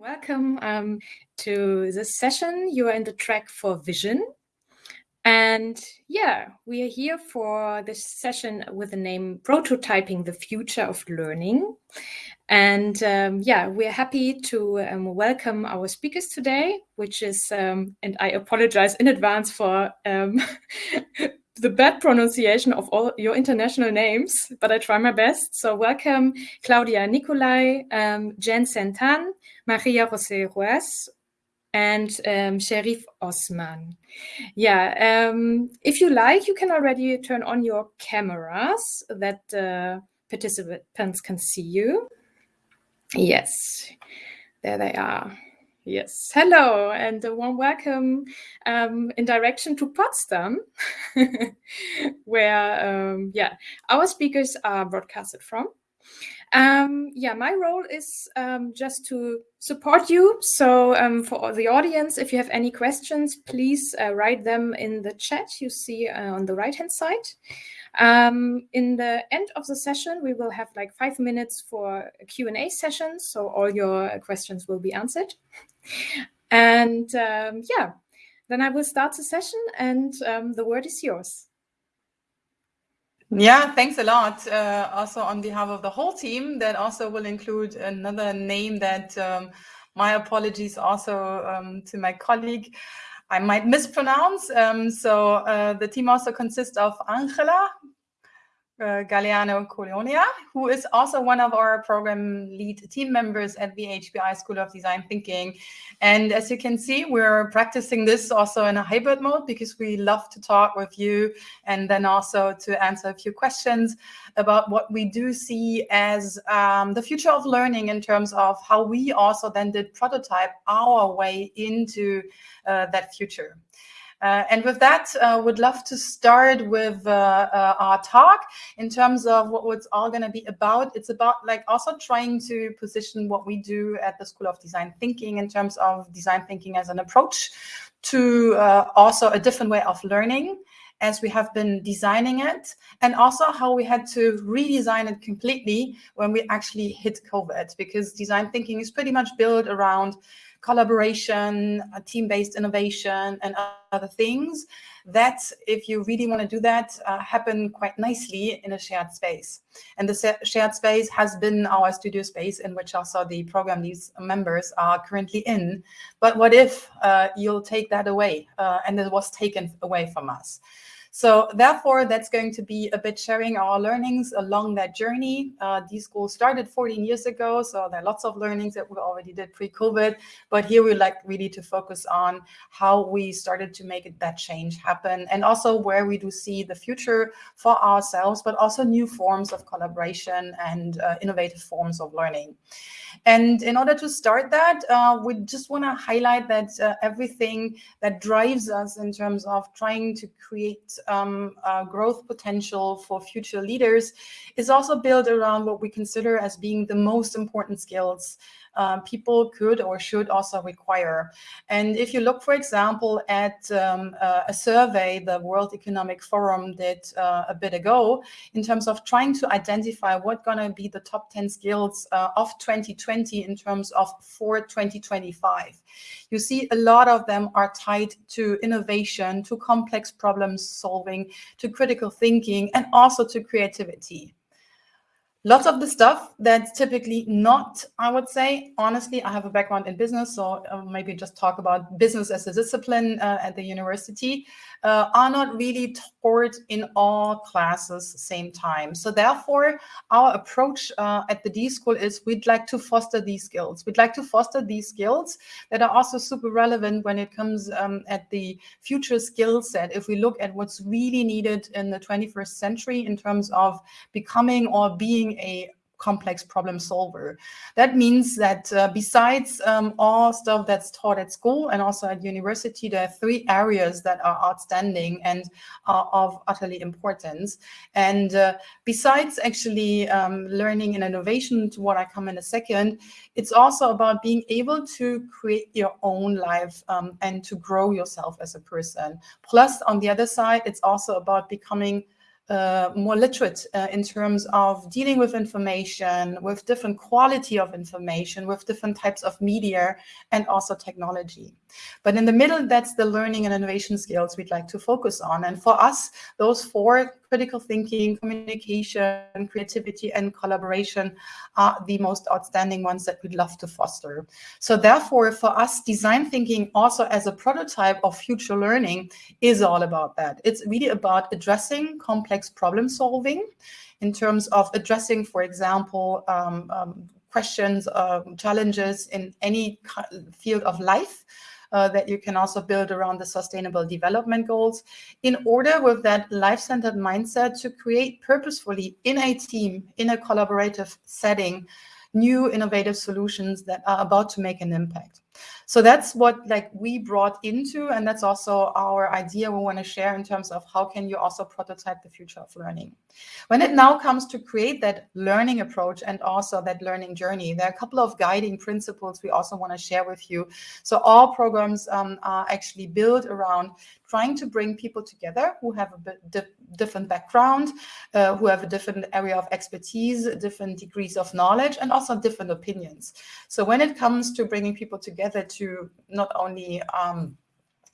Welcome um, to this session. You are in the track for vision. And yeah, we are here for this session with the name Prototyping the Future of Learning. And um, yeah, we're happy to um, welcome our speakers today, which is, um, and I apologize in advance for um, the bad pronunciation of all your international names, but I try my best. So welcome Claudia Nicolai, um, Jen Santan, Maria José Ruiz, and um, Sherif Osman. Yeah, um, if you like, you can already turn on your cameras that uh, participants can see you. Yes, there they are. Yes, hello, and a warm welcome um, in direction to Potsdam, where, um, yeah, our speakers are broadcasted from. Um, yeah, my role is um, just to support you. So um, for the audience, if you have any questions, please uh, write them in the chat you see uh, on the right-hand side. Um, in the end of the session, we will have like five minutes for a Q&A session, so all your questions will be answered. And um, yeah, then I will start the session and um, the word is yours. Yeah, thanks a lot. Uh, also on behalf of the whole team, that also will include another name that um, my apologies also um, to my colleague. I might mispronounce. Um, so uh, the team also consists of Angela, uh, Galeano Colonia, who is also one of our program lead team members at the HPI School of Design Thinking. And as you can see, we're practicing this also in a hybrid mode because we love to talk with you and then also to answer a few questions about what we do see as um, the future of learning in terms of how we also then did prototype our way into uh, that future. Uh, and with that, uh, would love to start with uh, uh our talk in terms of what it's all going to be about. It's about like also trying to position what we do at the School of Design Thinking in terms of design thinking as an approach to uh, also a different way of learning as we have been designing it and also how we had to redesign it completely when we actually hit COVID because design thinking is pretty much built around collaboration, team-based innovation, and other things that, if you really want to do that, uh, happen quite nicely in a shared space. And the shared space has been our studio space in which also the program these members are currently in. But what if uh, you'll take that away uh, and it was taken away from us? So therefore, that's going to be a bit sharing our learnings along that journey. Uh, D-School started 14 years ago, so there are lots of learnings that we already did pre-COVID. But here we like really to focus on how we started to make that change happen and also where we do see the future for ourselves, but also new forms of collaboration and uh, innovative forms of learning. And in order to start that, uh, we just want to highlight that uh, everything that drives us in terms of trying to create um, uh, growth potential for future leaders is also built around what we consider as being the most important skills um, people could or should also require. And if you look, for example, at um, uh, a survey the World Economic Forum did uh, a bit ago in terms of trying to identify what going to be the top 10 skills uh, of 2020 in terms of for 2025. You see a lot of them are tied to innovation, to complex problem solving, to critical thinking, and also to creativity lots of the stuff that's typically not, I would say, honestly, I have a background in business, so uh, maybe just talk about business as a discipline uh, at the university, uh, are not really taught in all classes at the same time. So therefore, our approach uh, at the D School is we'd like to foster these skills. We'd like to foster these skills that are also super relevant when it comes um, at the future skill set. If we look at what's really needed in the 21st century in terms of becoming or being being a complex problem solver. That means that uh, besides um, all stuff that's taught at school and also at university, there are three areas that are outstanding and are of utterly importance. And uh, besides actually um, learning and innovation, to what I come in a second, it's also about being able to create your own life um, and to grow yourself as a person. Plus, on the other side, it's also about becoming uh, more literate uh, in terms of dealing with information, with different quality of information, with different types of media, and also technology. But in the middle, that's the learning and innovation skills we'd like to focus on. And for us, those four critical thinking, communication, creativity, and collaboration are the most outstanding ones that we'd love to foster. So therefore, for us, design thinking also as a prototype of future learning is all about that. It's really about addressing complex problem solving in terms of addressing, for example, um, um, questions, um, challenges in any field of life uh, that you can also build around the sustainable development goals in order with that life-centered mindset to create purposefully in a team, in a collaborative setting, new innovative solutions that are about to make an impact. So that's what like we brought into, and that's also our idea we want to share in terms of how can you also prototype the future of learning. When it now comes to create that learning approach and also that learning journey, there are a couple of guiding principles we also want to share with you. So all programs um, are actually built around trying to bring people together who have a di different background, uh, who have a different area of expertise, different degrees of knowledge, and also different opinions. So when it comes to bringing people together to not only um,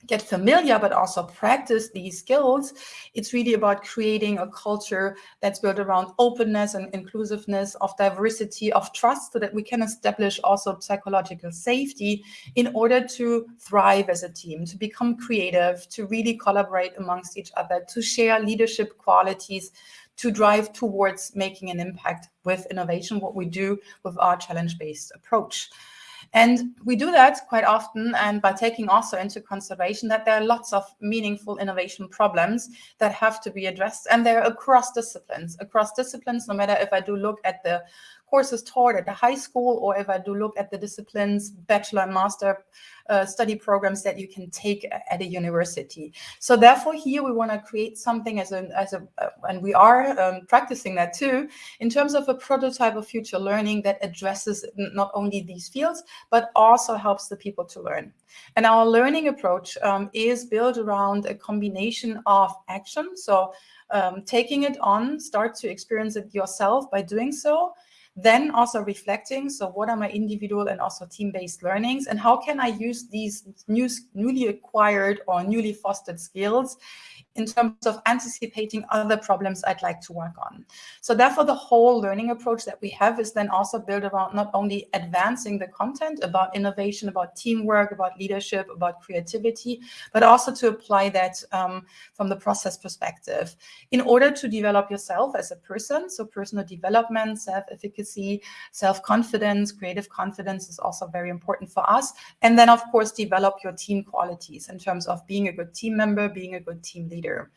get familiar, but also practice these skills, it's really about creating a culture that's built around openness and inclusiveness, of diversity, of trust, so that we can establish also psychological safety in order to thrive as a team, to become creative, to really collaborate amongst each other, to share leadership qualities, to drive towards making an impact with innovation, what we do with our challenge-based approach. And we do that quite often and by taking also into consideration that there are lots of meaningful innovation problems that have to be addressed and they're across disciplines, across disciplines, no matter if I do look at the courses taught at the high school, or if I do look at the disciplines, bachelor and master uh, study programs that you can take at a university. So therefore here we want to create something as a, as a uh, and we are um, practicing that too, in terms of a prototype of future learning that addresses not only these fields, but also helps the people to learn. And our learning approach um, is built around a combination of action. So um, taking it on, start to experience it yourself by doing so, then also reflecting, so what are my individual and also team-based learnings and how can I use these new, newly acquired or newly fostered skills in terms of anticipating other problems I'd like to work on. So therefore, the whole learning approach that we have is then also built around not only advancing the content about innovation, about teamwork, about leadership, about creativity, but also to apply that um, from the process perspective in order to develop yourself as a person. So personal development, self-efficacy, self-confidence, creative confidence is also very important for us. And then, of course, develop your team qualities in terms of being a good team member, being a good team leader.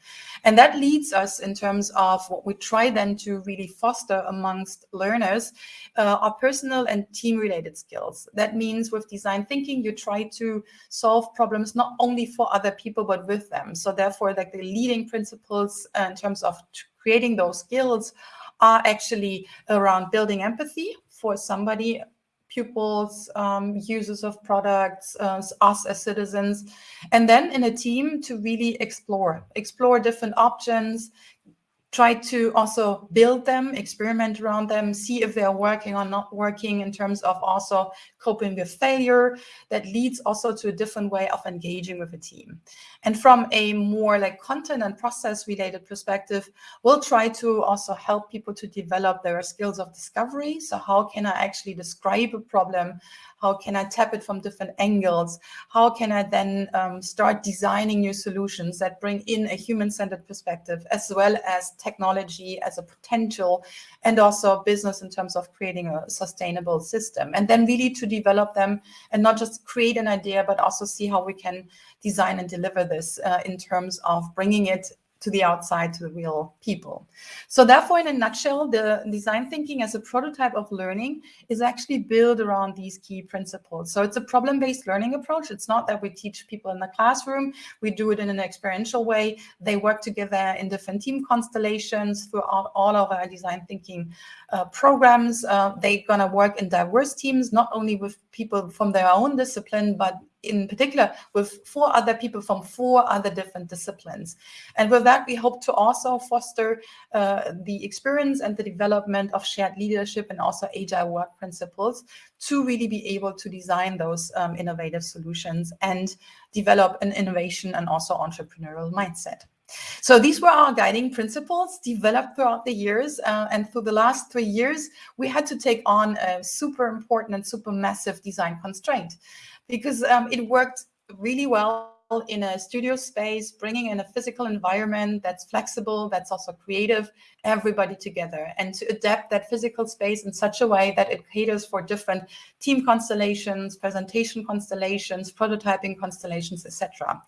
And that leads us in terms of what we try then to really foster amongst learners uh, are personal and team related skills. That means with design thinking, you try to solve problems not only for other people, but with them. So therefore, like the leading principles uh, in terms of creating those skills are actually around building empathy for somebody pupils, um, users of products, uh, us as citizens, and then in a team to really explore, explore different options, try to also build them, experiment around them, see if they're working or not working in terms of also coping with failure. That leads also to a different way of engaging with a team. And from a more like content and process related perspective, we'll try to also help people to develop their skills of discovery. So how can I actually describe a problem? How can I tap it from different angles? How can I then um, start designing new solutions that bring in a human-centered perspective as well as technology as a potential and also business in terms of creating a sustainable system and then really to develop them and not just create an idea but also see how we can design and deliver this uh, in terms of bringing it to the outside, to the real people. So therefore, in a nutshell, the design thinking as a prototype of learning is actually built around these key principles. So it's a problem-based learning approach. It's not that we teach people in the classroom. We do it in an experiential way. They work together in different team constellations throughout all of our design thinking uh, programs. Uh, they're going to work in diverse teams, not only with people from their own discipline, but in particular with four other people from four other different disciplines. And with that, we hope to also foster uh, the experience and the development of shared leadership and also agile work principles to really be able to design those um, innovative solutions and develop an innovation and also entrepreneurial mindset. So these were our guiding principles developed throughout the years. Uh, and through the last three years, we had to take on a super important and super massive design constraint because um, it worked really well in a studio space, bringing in a physical environment that's flexible, that's also creative, everybody together, and to adapt that physical space in such a way that it caters for different team constellations, presentation constellations, prototyping constellations, etc.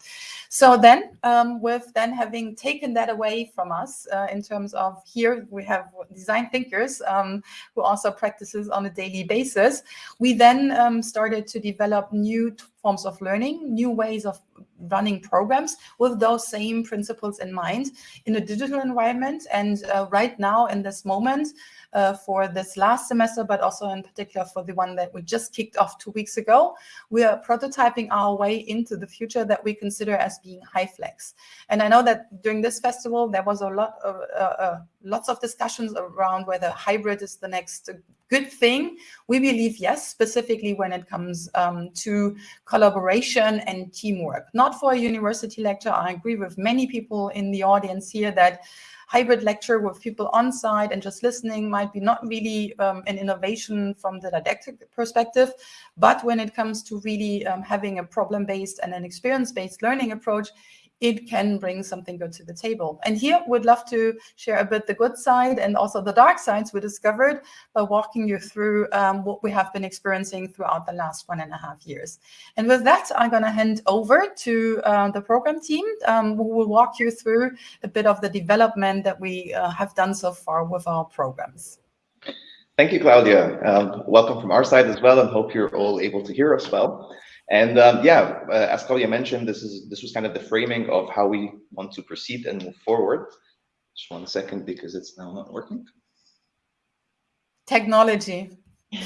So then, um, with then having taken that away from us uh, in terms of here we have design thinkers um, who also practices on a daily basis, we then um, started to develop new forms of learning, new ways of running programs with those same principles in mind in a digital environment. And uh, right now in this moment, uh, for this last semester, but also in particular for the one that we just kicked off two weeks ago. We are prototyping our way into the future that we consider as being HyFlex. And I know that during this festival, there was a lot of uh, uh, lots of discussions around whether hybrid is the next good thing. We believe yes, specifically when it comes um, to collaboration and teamwork. Not for a university lecture. I agree with many people in the audience here that hybrid lecture with people on site and just listening might be not really um, an innovation from the didactic perspective. But when it comes to really um, having a problem-based and an experience-based learning approach, it can bring something good to the table. And here we'd love to share a bit the good side and also the dark sides we discovered by walking you through um, what we have been experiencing throughout the last one and a half years. And with that, I'm going to hand over to uh, the program team um, who will walk you through a bit of the development that we uh, have done so far with our programs. Thank you, Claudia. Um, welcome from our side as well, and hope you're all able to hear us well. And um, yeah, uh, as Claudia mentioned, this is this was kind of the framing of how we want to proceed and move forward. Just one second because it's now not working. Technology.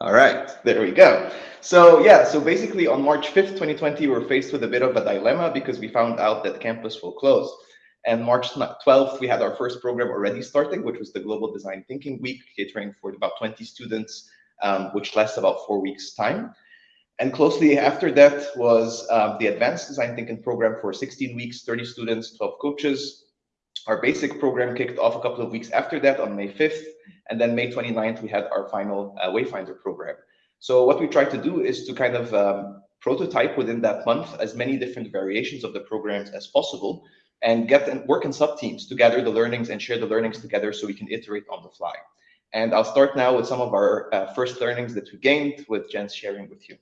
All right, there we go. So yeah, so basically on March 5th, 2020, we were faced with a bit of a dilemma because we found out that campus will close. And March 12th, we had our first program already starting, which was the Global Design Thinking Week, catering for about 20 students um, which lasts about four weeks time. And closely after that was um, the Advanced Design Thinking program for 16 weeks, 30 students, 12 coaches. Our basic program kicked off a couple of weeks after that on May 5th. And then May 29th, we had our final uh, Wayfinder program. So what we tried to do is to kind of um, prototype within that month as many different variations of the programs as possible and get and work in sub-teams to gather the learnings and share the learnings together so we can iterate on the fly. And I'll start now with some of our uh, first learnings that we gained with Jens sharing with you.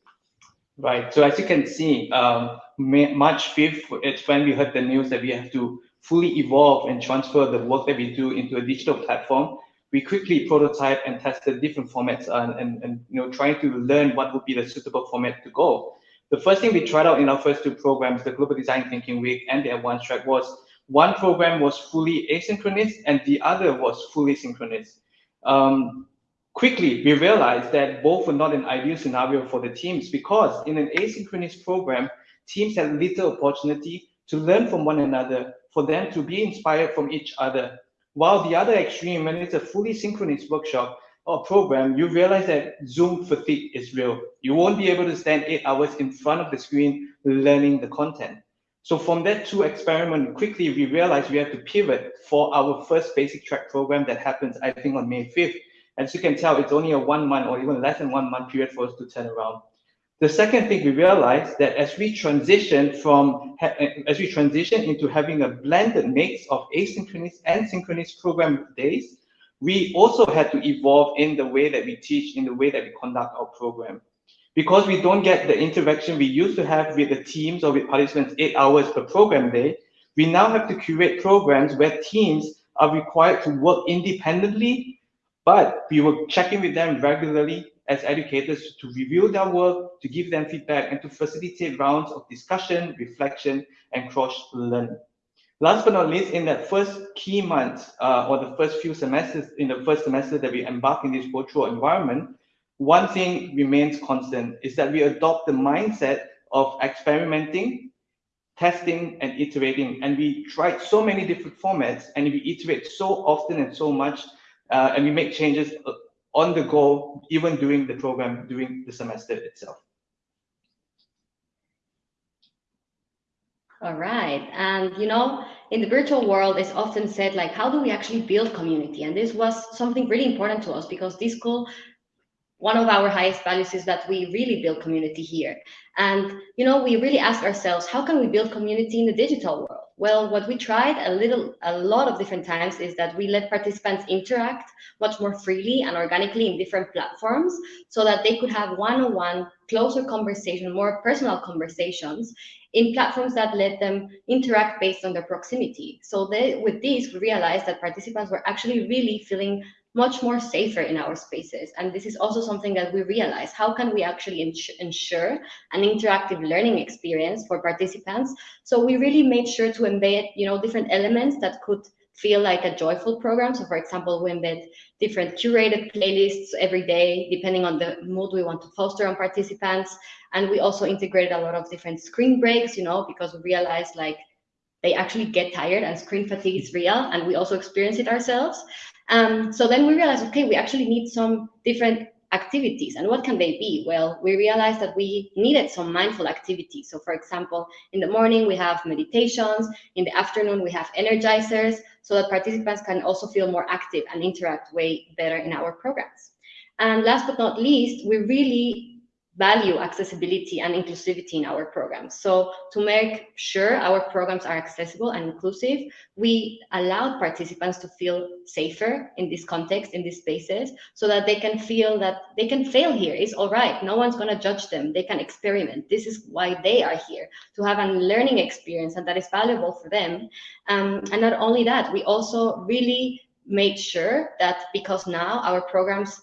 Right. So as you can see, um, March 5th, it's when we heard the news that we have to fully evolve and transfer the work that we do into a digital platform. We quickly prototype and tested different formats and, and, and you know trying to learn what would be the suitable format to go. The first thing we tried out in our first two programs, the Global Design Thinking Week and the Advanced Track, was one program was fully asynchronous and the other was fully synchronous um, quickly we realized that both were not an ideal scenario for the teams because in an asynchronous program, teams had little opportunity to learn from one another, for them to be inspired from each other. While the other extreme, when it's a fully synchronous workshop or program, you realize that Zoom fatigue is real. You won't be able to stand eight hours in front of the screen learning the content. So from that two experiment, quickly we realized we have to pivot for our first basic track program that happens, I think, on May 5th. As you can tell, it's only a one month or even less than one month period for us to turn around. The second thing we realized that as we transition from eh, as we transition into having a blended mix of asynchronous and synchronous program days, we also had to evolve in the way that we teach, in the way that we conduct our program because we don't get the interaction we used to have with the teams or with participants eight hours per program day, we now have to curate programs where teams are required to work independently, but we will check in with them regularly as educators to review their work, to give them feedback, and to facilitate rounds of discussion, reflection, and cross-learning. Last but not least, in that first key month uh, or the first few semesters, in the first semester that we embark in this virtual environment, one thing remains constant is that we adopt the mindset of experimenting, testing, and iterating. And we tried so many different formats, and we iterate so often and so much, uh, and we make changes uh, on the go, even during the program, during the semester itself. All right. And, you know, in the virtual world, it's often said, like, how do we actually build community? And this was something really important to us because this school one of our highest values is that we really build community here. And, you know, we really ask ourselves, how can we build community in the digital world? Well, what we tried a little, a lot of different times is that we let participants interact much more freely and organically in different platforms so that they could have one-on-one -on -one closer conversation, more personal conversations in platforms that let them interact based on their proximity. So they, with this, we realized that participants were actually really feeling much more safer in our spaces. And this is also something that we realize. How can we actually ensure an interactive learning experience for participants? So we really made sure to embed, you know, different elements that could feel like a joyful program. So for example, we embed different curated playlists every day, depending on the mood we want to foster on participants. And we also integrated a lot of different screen breaks, you know, because we realized like they actually get tired and screen fatigue is real and we also experience it ourselves. Um, so then we realized, okay, we actually need some different activities. And what can they be? Well, we realized that we needed some mindful activities. So for example, in the morning, we have meditations. In the afternoon, we have energizers so that participants can also feel more active and interact way better in our programs. And last but not least, we really value accessibility and inclusivity in our programs. So to make sure our programs are accessible and inclusive, we allowed participants to feel safer in this context, in these spaces, so that they can feel that they can fail here. It's all right. No one's going to judge them. They can experiment. This is why they are here, to have a learning experience and that is valuable for them. Um, and not only that, we also really made sure that because now our programs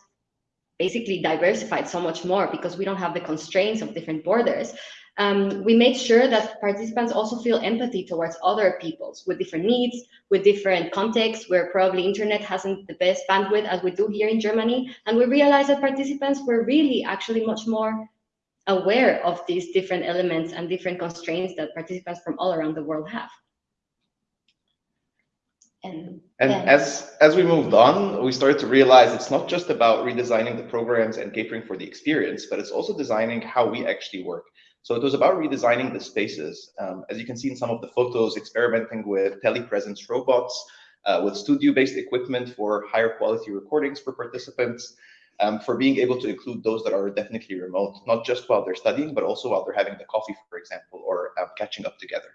basically diversified so much more because we don't have the constraints of different borders. Um, we made sure that participants also feel empathy towards other peoples with different needs, with different contexts, where probably internet hasn't the best bandwidth as we do here in Germany. And we realized that participants were really actually much more aware of these different elements and different constraints that participants from all around the world have. And, and as as we moved on, we started to realize it's not just about redesigning the programs and catering for the experience, but it's also designing how we actually work. So it was about redesigning the spaces. Um, as you can see in some of the photos, experimenting with telepresence robots, uh, with studio-based equipment for higher quality recordings for participants, um, for being able to include those that are definitely remote, not just while they're studying, but also while they're having the coffee, for example, or um, catching up together.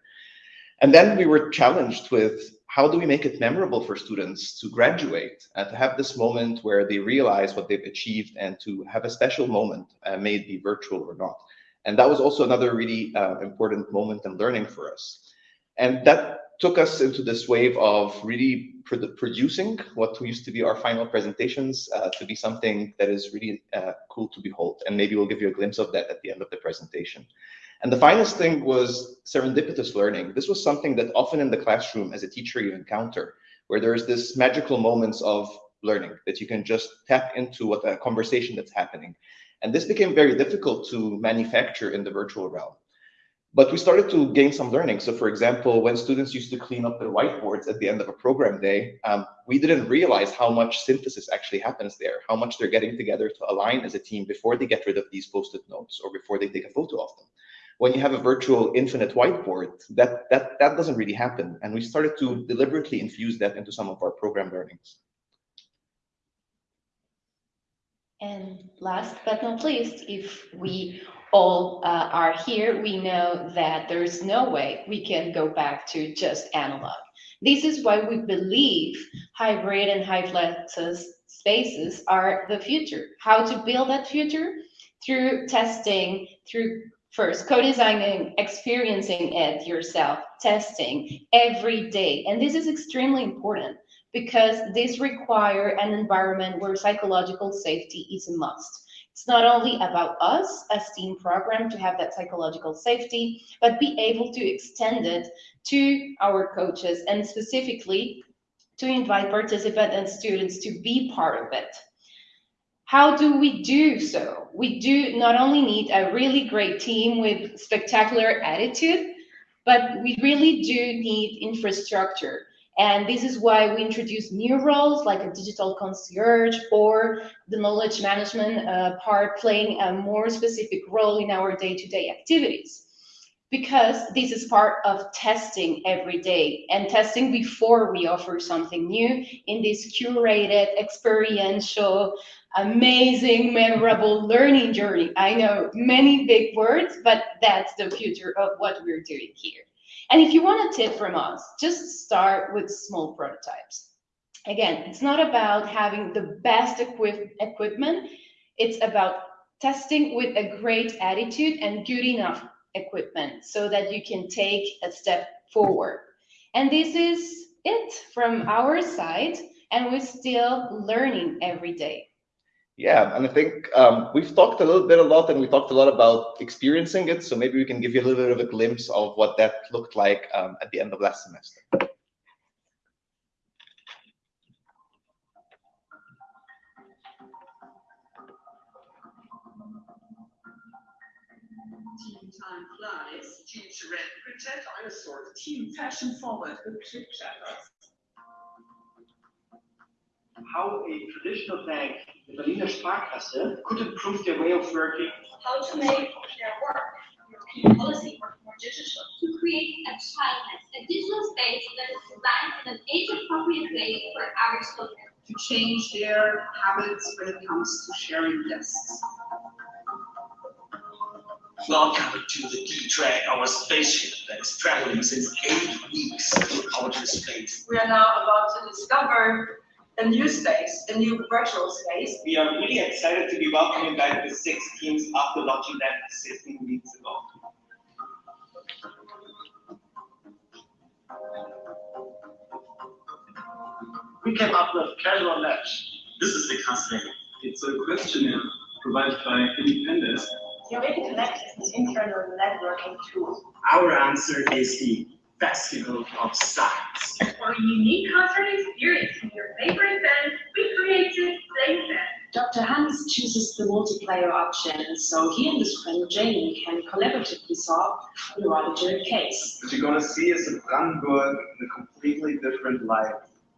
And then we were challenged with how do we make it memorable for students to graduate and to have this moment where they realize what they've achieved and to have a special moment, uh, may it be virtual or not. And that was also another really uh, important moment in learning for us. And that took us into this wave of really produ producing what used to be our final presentations uh, to be something that is really uh, cool to behold. And maybe we'll give you a glimpse of that at the end of the presentation. And the finest thing was serendipitous learning. This was something that often in the classroom as a teacher you encounter, where there's this magical moments of learning that you can just tap into what a conversation that's happening. And this became very difficult to manufacture in the virtual realm. But we started to gain some learning. So for example, when students used to clean up their whiteboards at the end of a program day, um, we didn't realize how much synthesis actually happens there, how much they're getting together to align as a team before they get rid of these post-it notes or before they take a photo of them when you have a virtual infinite whiteboard, that, that, that doesn't really happen. And we started to deliberately infuse that into some of our program learnings. And last but not least, if we all uh, are here, we know that there's no way we can go back to just analog. This is why we believe hybrid and HyFlexes spaces are the future. How to build that future? Through testing, through First, co-designing, experiencing it yourself, testing every day. And this is extremely important because this require an environment where psychological safety is a must. It's not only about us as team program to have that psychological safety, but be able to extend it to our coaches and specifically to invite participants and students to be part of it. How do we do so? We do not only need a really great team with spectacular attitude, but we really do need infrastructure. And this is why we introduce new roles like a digital concierge or the knowledge management uh, part playing a more specific role in our day-to-day -day activities. Because this is part of testing every day and testing before we offer something new in this curated, experiential, amazing, memorable learning journey. I know many big words, but that's the future of what we're doing here. And if you want a tip from us, just start with small prototypes. Again, it's not about having the best equip equipment. It's about testing with a great attitude and good enough equipment so that you can take a step forward. And this is it from our side, and we're still learning every day. Yeah, and I think um, we've talked a little bit a lot and we talked a lot about experiencing it. So maybe we can give you a little bit of a glimpse of what that looked like um, at the end of last semester. Time flies. Charette Protect Dinosaurs. Team Fashion Forward with Click Chatters how a traditional bank, the Berliner Sparkasse, could improve their way of working. How to make their work, European policy work more digital. To create a childness, a digital space that is designed in an age-appropriate way for our children. To change their habits when it comes to sharing desks. Welcome to the D-Track, our spaceship that is traveling since eight weeks through outer space. We are now about to discover a new space, a new virtual space. We are really excited to be welcoming back the six teams after launching that 16 weeks ago. We came up with Casual Match. This is the casting. It's a questionnaire provided by Independence. Theoretic Connect is an internal networking tool. Our answer is the Festival of Science. For a unique concert experience from your we created PlayFest. Dr. Hans chooses the multiplayer option, so he and his friend Jamie can collaboratively solve the auditor case. What you're going to see is a Brandenburg in a completely different light.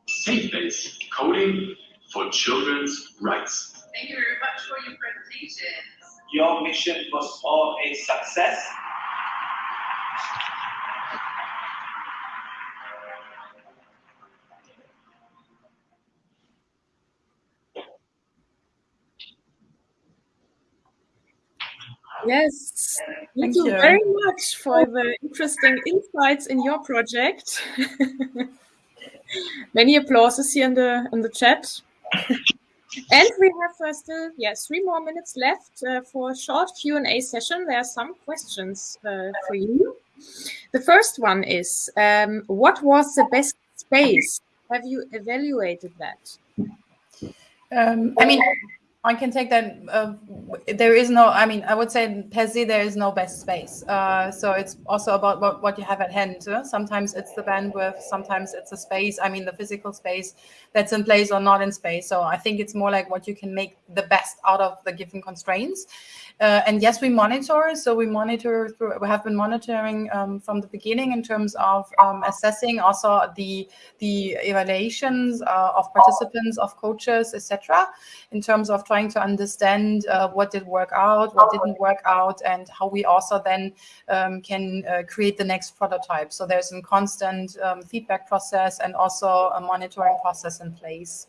Safe-based coding for children's rights. Thank you very much for your presentation. Your mission was all a success. Yes, thank, you, you. very much for the interesting insights in your project. Many applauses here in the in the chat. and we have uh, still yes three more minutes left uh, for a short Q and A session. There are some questions uh, for you. The first one is, um, what was the best space? Have you evaluated that? Um, I mean, I can take that. Uh, there is no, I mean, I would say per se, there is no best space. Uh, so it's also about what, what you have at hand. uh, Sometimes it's the bandwidth, sometimes it's the space, I mean, the physical space that's in place or not in space. So I think it's more like what you can make the best out of the given constraints. Uh, and yes, we monitor. So we monitor through, we have been monitoring um, from the beginning in terms of um, assessing also the the evaluations uh, of participants, of coaches, etc. In terms of trying to understand uh, what did work out, what didn't work out, and how we also then um, can uh, create the next prototype. So there's a constant um, feedback process and also a monitoring process in place.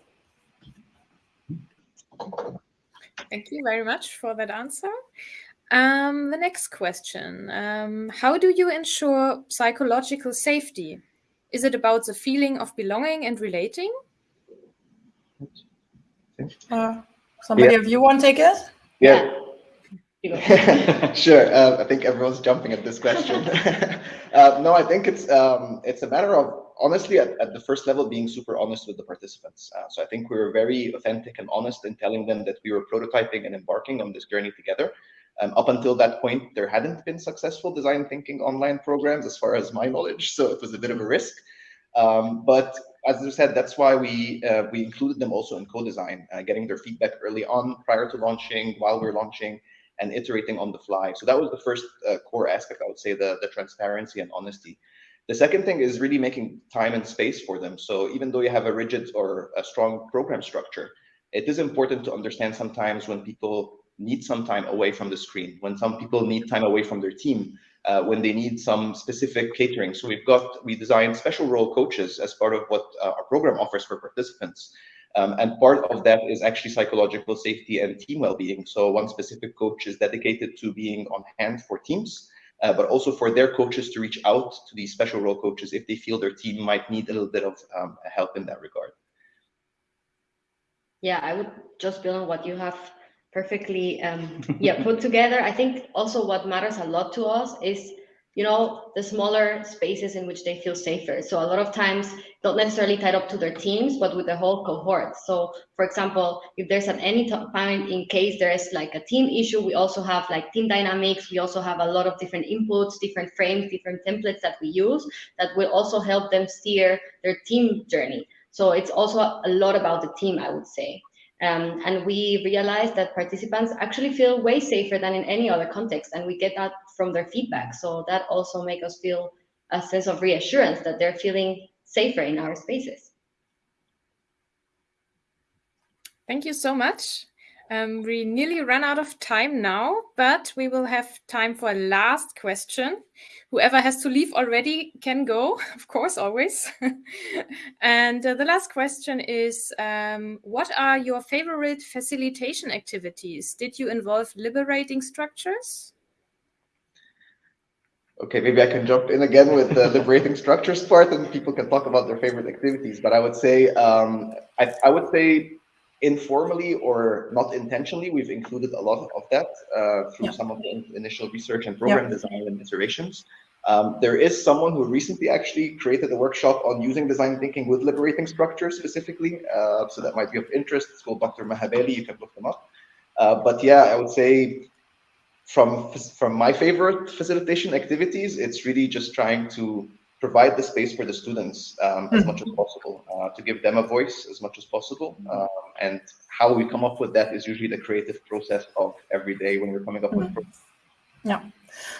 Thank you very much for that answer. Um, the next question um, How do you ensure psychological safety? Is it about the feeling of belonging and relating? Uh, somebody Yeah. of you want to take it? Yeah. sure. Uh, I think everyone's jumping at this question. uh, no, I think it's um, it's a matter of honestly at, at the first level being super honest with the participants. Uh, so I think we were very authentic and honest in telling them that we were prototyping and embarking on this journey together. Um, up until that point, there hadn't been successful design thinking online programs, as far as my knowledge. So it was a bit of a risk. Um, but as I said, that's why we uh, we included them also in co-design, uh, getting their feedback early on, prior to launching, while we're launching, and iterating on the fly. So that was the first uh, core aspect, I would say, the the transparency and honesty. The second thing is really making time and space for them. So even though you have a rigid or a strong program structure, it is important to understand sometimes when people need some time away from the screen, when some people need time away from their team, uh, when they need some specific catering. So we've got, we designed special role coaches as part of what uh, our program offers for participants. Um, and part of that is actually psychological safety and team well-being. So one specific coach is dedicated to being on hand for teams, uh, but also for their coaches to reach out to these special role coaches if they feel their team might need a little bit of um, help in that regard. Yeah, I would just build on what you have perfectly um, yeah put together. I think also what matters a lot to us is you know the smaller spaces in which they feel safer. So a lot of times not necessarily tied up to their teams, but with the whole cohort. So for example, if there's at any time in case there is like a team issue, we also have like team dynamics. We also have a lot of different inputs, different frames, different templates that we use that will also help them steer their team journey. So it's also a lot about the team, I would say. Um, and we realized that participants actually feel way safer than in any other context, and we get that from their feedback. So that also make us feel a sense of reassurance that they're feeling safer in our spaces. Thank you so much. Um, we nearly run out of time now, but we will have time for a last question. Whoever has to leave already can go, of course, always. and uh, the last question is, um, what are your favorite facilitation activities? Did you involve liberating structures? Okay, maybe I can jump in again with the liberating structures part and people can talk about their favorite activities. But I would say, um, I, I would say informally or not intentionally, we've included a lot of that uh, through yeah. some of the initial research and program yeah. design and iterations. Um, there is someone who recently actually created a workshop on using design thinking with liberating structures specifically. Uh, so that might be of interest. It's called Dr. Mahabeli. You can look them up. Uh, but yeah, I would say from from my favorite facilitation activities, it's really just trying to provide the space for the students um, as much as mm-hmm. possible, uh, to give them a voice as much as possible. Um, and how we come up with that is usually the creative process of every day when we're coming up with. Mm-hmm. Yeah.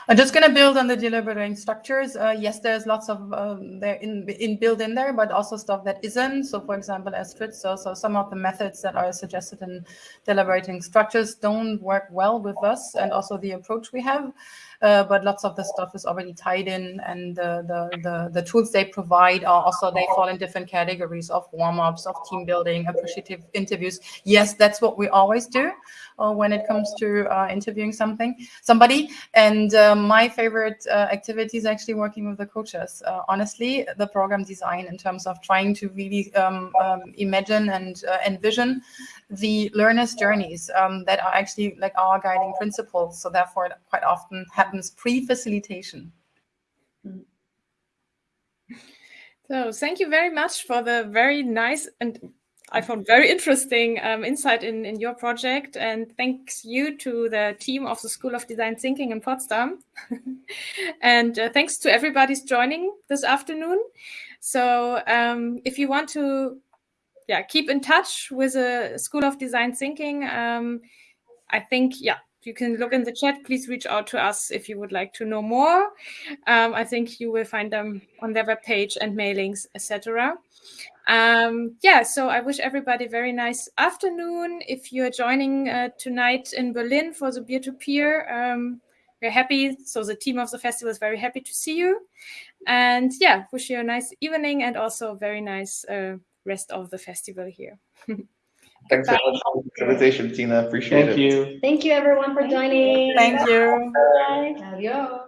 I'm just going to build on the deliberating structures. Uh, yes, there's lots of um, there in, in built in there, but also stuff that isn't. So, for example, as Fritz, so, so some of the methods that are suggested in deliberating structures don't work well with us and also the approach we have. Uh, but lots of the stuff is already tied in, and the, the, the the tools they provide are also they fall in different categories of warm ups, of team building, appreciative interviews. Yes, that's what we always do when it comes to uh, interviewing something somebody. And uh, my favorite uh, activity is actually working with the coaches. Uh, honestly, the program design in terms of trying to really um, um, imagine and envision the learners' journeys um, that are actually like our guiding principles. So therefore, it quite often happens pre-facilitation. So thank you very much for the very nice and I found very interesting um, insight in, in your project. And thanks you to the team of the School of Design Thinking in Potsdam. and uh, thanks to everybody's joining this afternoon. So um, if you want to yeah, keep in touch with the School of Design Thinking, um, I think, yeah, you can look in the chat. Please reach out to us if you would like to know more. Um, I think you will find them on their webpage and mailings, etc. Um, yeah, so I wish everybody very nice afternoon. If you're joining uh, tonight in Berlin for the Beer to Peer, um, we're happy. So the team of the festival is very happy to see you. And yeah, wish you a nice evening and also a very nice uh, rest of the festival here. Thanks so much for the invitation, Tina. Appreciate Thank it. Thank you. Thank you, everyone, for joining. Thank you. Bye. Adios.